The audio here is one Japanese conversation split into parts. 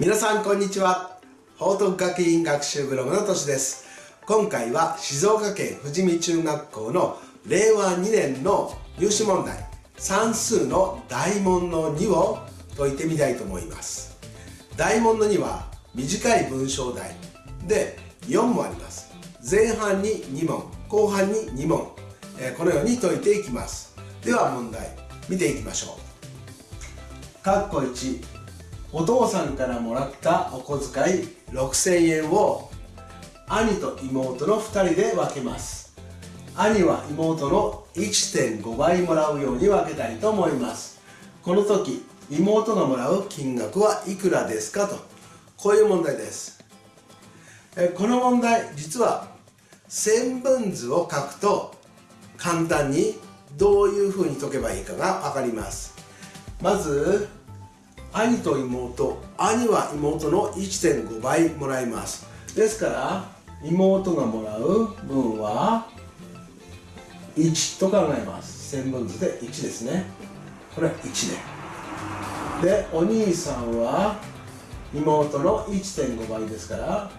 皆さんこんにちは。報徳学院学習ブログのとしです。今回は静岡県富士見中学校の令和2年の入試問題算数の大問の2を解いてみたいと思います。大問の2は短い文章題で4もあります。前半に2問後半に2問、え、このように解いていきます。では問題見ていきましょう。括弧1お父さんからもらったお小遣い6000円を兄と妹の2人で分けます。兄は妹の1.5倍もらうように分けたいと思います。この時妹がもらう金額はいくらですかとこういう問題です。この問題実は線分図を書くと簡単にどういうふうに解けばいいかが分かります。まず兄と妹兄は妹の1.5倍もらいます。ですから妹がもらう分は1と考えます。線分図で1ですね。これは1で。でお兄さんは妹の1.5倍ですから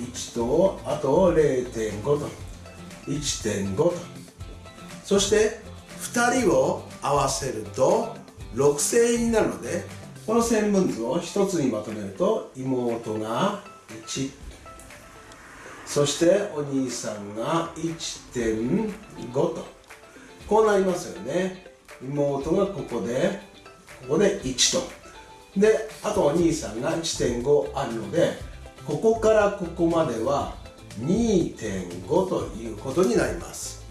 1とあと0.5と。1.5と。そして2人を合わせると6000円になるのでこの線分図を1つにまとめると妹が1そしてお兄さんが1.5と。こうなりますよね。妹がここでここで1と。であとお兄さんが1.5あるのでここからここまでは2.5ということになります。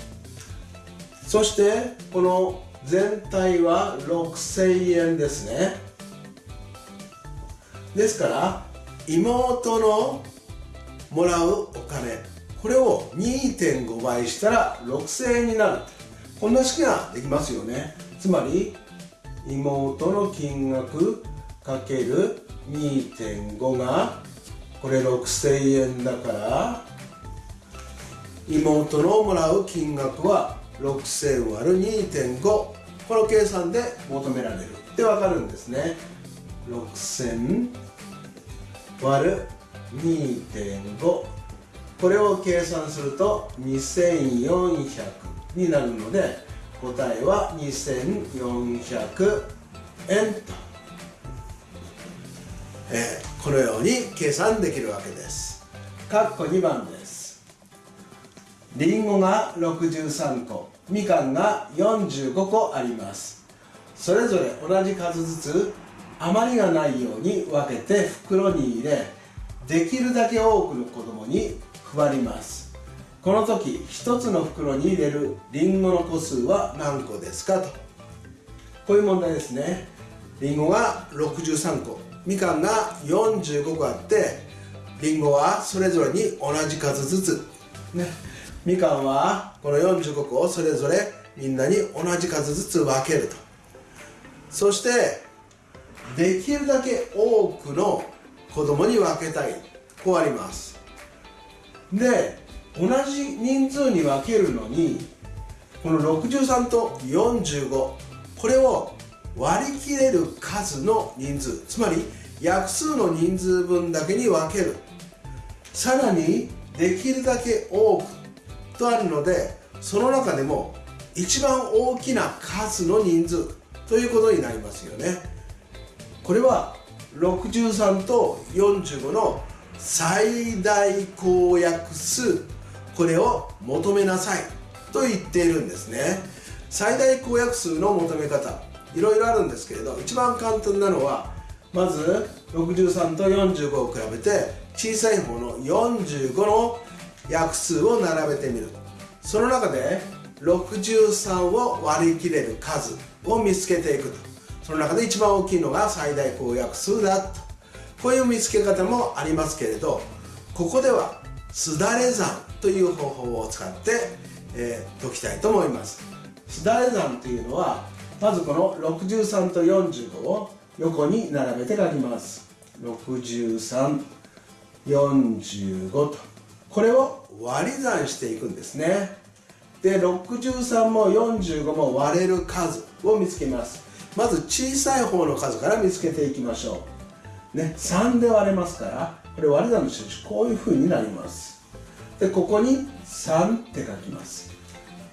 そしてこの全体は6000円ですね。ですから妹のもらうお金これを2.5倍したら6000円になる。こんな式ができますよね。つまり妹の金額かける2.5がこれ6000円だから妹のもらう金額は6000割る2.5この計算で求められる。ってわかるんですね。6000割2.5これを計算すると2400になるので答えは2400円と、えー、このように計算できるわけです。括弧2番です。りんごが63個みかんが45個あります。それぞれ同じ数ずつ余りがないように分けて袋に入れできるだけ多くの子供に配ります。この時1つの袋に入れるりんごの個数は何個ですかと。こういう問題ですね。りんごが63個みかんが45個あってりんごはそれぞれに同じ数ずつ。ね。みかんはこの45個をそれぞれみんなに同じ数ずつ分けると。そしてできるだけ多くの子供に分けたいこうあります。で同じ人数に分けるのにこの63と45これを割り切れる数の人数つまり約数の人数分だけに分ける。さらにできるだけ多くとあるのでその中でも一番大きな数の人数ということになりますよね。これは63と45の最大公約数これを求めなさいと言っているんですね。最大公約数の求め方いろいろあるんですけれど一番簡単なのはまず63と45を比べて小さい方の45の約数を並べてみるその中で63を割り切れる数を見つけていくと。その中で一番大きいのが最大公約数だと。こういう見つけ方もありますけれどここではすだれ算という方法を使って、えー、解きたいと思います。すだれ算というのはまずこの63と45を横に並べて書きます。6345と。これを割り算していくんですね。で63も45も割れる数を見つけます。まず小さい方の数から見つけていきましょう。ね、3で割れますからこれ割り算の印こういうふうになります。でここに3って書きます。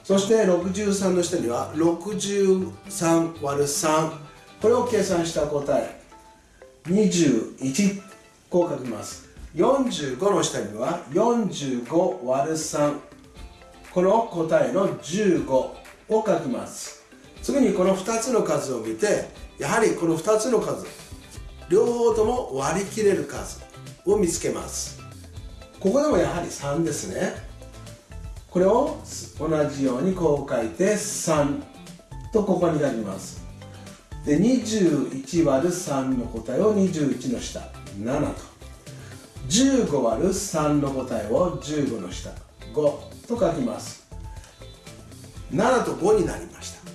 そして63の下には63割る3これを計算した答え21こう書きます。45の下には45割る3この答えの15を書きます。次にこの2つの数を見てやはりこの2つの数両方とも割り切れる数を見つけます。ここでもやはり3ですね。これを同じようにこう書いて3とここに書きます。で21割る3の答えを21の下7と。15割る3の答えを15の下5と書きます。7と5になりました、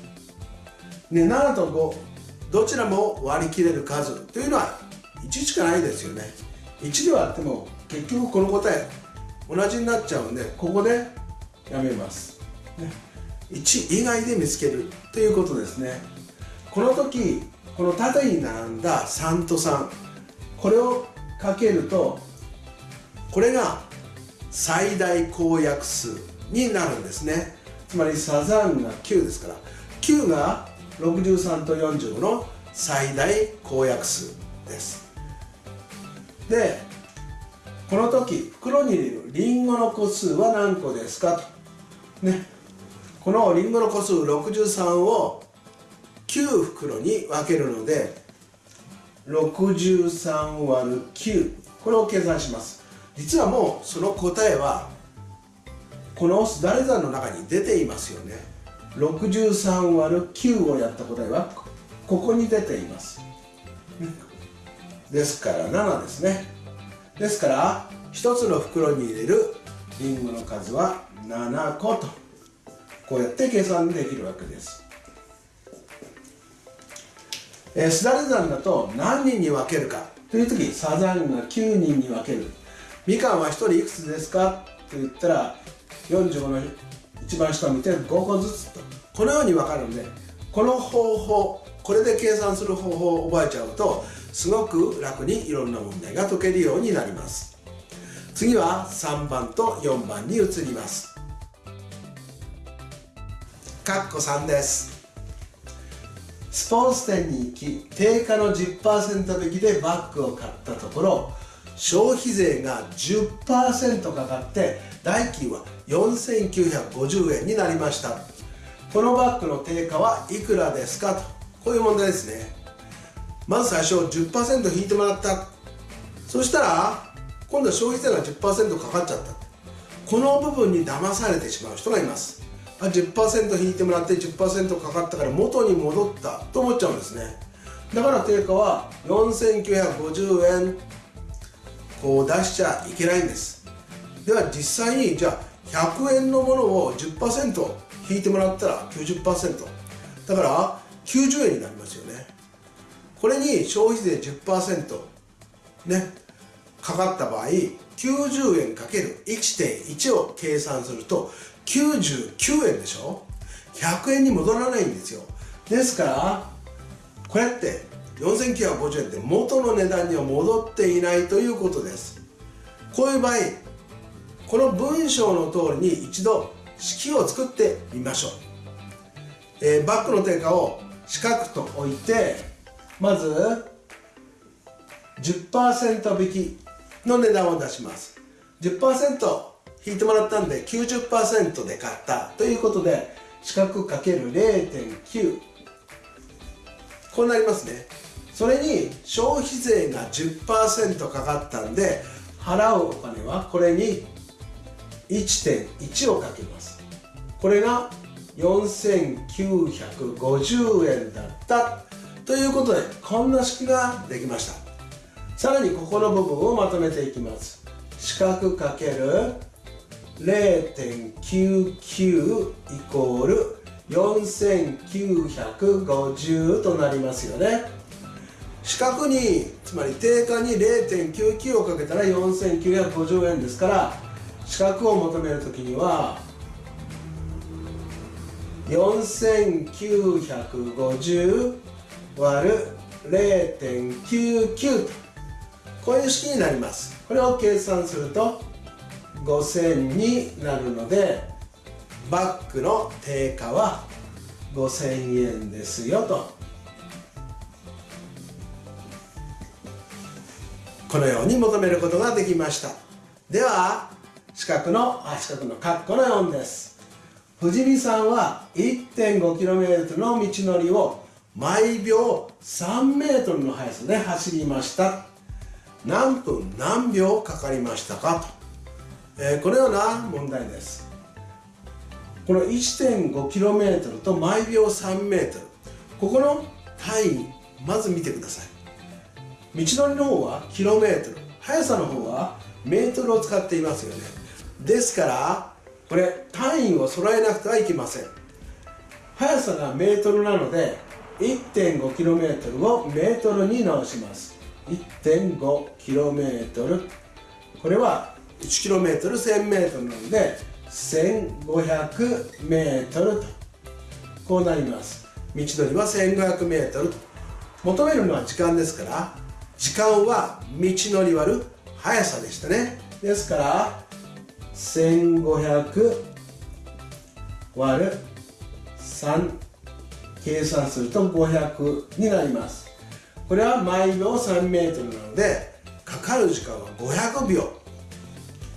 ね、7と5どちらも割り切れる数というのは1しかないですよね。1で割っても結局この答え同じになっちゃうんでここでやめます、ね、1以外で見つけるということですね。この時この縦に並んだ3と3これをかけるとこれが最大公約数になるんですね。つまりサザンが9ですから。9が63と45の最大公約数です。でこの時袋に入れるリンゴの個数は何個ですか？とね。このリンゴの個数63を9袋に分けるので63割る9これを計算します。実はもうその答えはこのすだれ算の中に出ていますよね。63割る9をやった答えはここに出ています。ですから7ですね。ですから1つの袋に入れるりんごの数は7個とこうやって計算できるわけです、すだれ算だと何人に分けるかという時サザンが9人に分ける。みかんは1人いくつですか？と言ったら45の一番下を見て5個ずつと。このように分かるんでこの方法これで計算する方法を覚えちゃうとすごく楽にいろんな問題が解けるようになります。次は3番と4番に移ります。括弧3です。スポーツ店に行き定価の10%引きでバッグを買ったところ消費税が10%かかって代金は4950円になりました。このバッグの定価はいくらですかと。こういう問題ですね。まず最初10%引いてもらった。そしたら今度は消費税が10%かかっちゃった。この部分に騙されてしまう人がいます。あ10%引いてもらって10%かかったから元に戻ったと思っちゃうんですね。だから定価は4950円こう出しちゃいけないんです。では実際にじゃあ100円のものを10%引いてもらったら90%だから90円になりますよね。これに消費税10%ねかかった場合90円かける1.1を計算すると99円でしょ？100円に戻らないんですよ。ですからこれって4950円って元の値段には戻っていないということです。こういう場合この文章の通りに一度式を作ってみましょう、えー、バックの定価を四角と置いてまず10%引きの値段を出します。10%引いてもらったんで90%で買ったということで四角かける0.9こうなりますね。それに消費税が10%かかったんで払うお金はこれに1.1をかけます。これが4950円だったということでこんな式ができました。さらにここの部分をまとめていきます。四角かける0.99イコール4950となりますよね。四角につまり定価に0.99をかけたら4950円ですから四角を求めるときには4950割る0.99とこういう式になります。これを計算すると5000になるのでバッグの定価は5000円ですよと。このように求めることができました。では四角のあ四角の括弧の4です。藤見さんは 1.5km の道のりを毎秒 3m の速さで走りました。何分何秒かかりましたかと、えー、このような問題です。この 1.5km と毎秒 3m ここの単位まず見てください。道のりの方はキロメートル。速さの方はメートルを使っていますよね。ですからこれ単位を揃えなくてはいけません。速さがメートルなので 1.5km をメートルに直します。1.5km これは 1km1000m なので 1500m と。こうなります。道のりは 1500m と求めるのは時間ですから時間は道のり割る速さでしたね。ですから1500割る3計算すると500になります。これは毎秒 3m なのでかかる時間は500秒。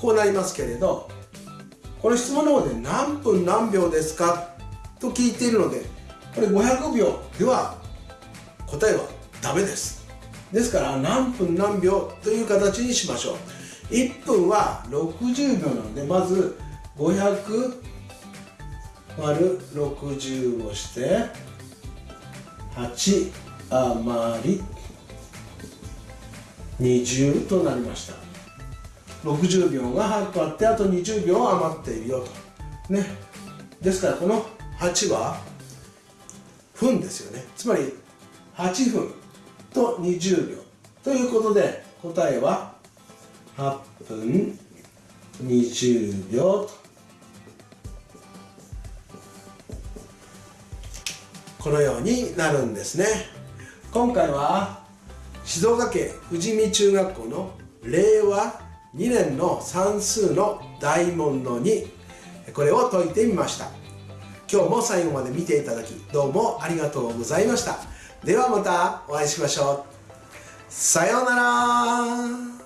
こうなりますけれどこの質問の方で何分何秒ですかと聞いているのでこれ500秒では答えはダメです。ですから何分何秒という形にしましょう。1分は60秒なのでまず500割る60をして8余り20となりました。60秒が8個あってあと20秒余っているよと。ね。ですからこの8は分ですよね。つまり8分。と20秒。ということで答えは8分20秒とこのようになるんですね。今回は静岡県富士見中学校の令和2年の算数の大問の2これを解いてみました。今日も最後まで見ていただきどうもありがとうございました。ではまたお会いしましょう。さようなら。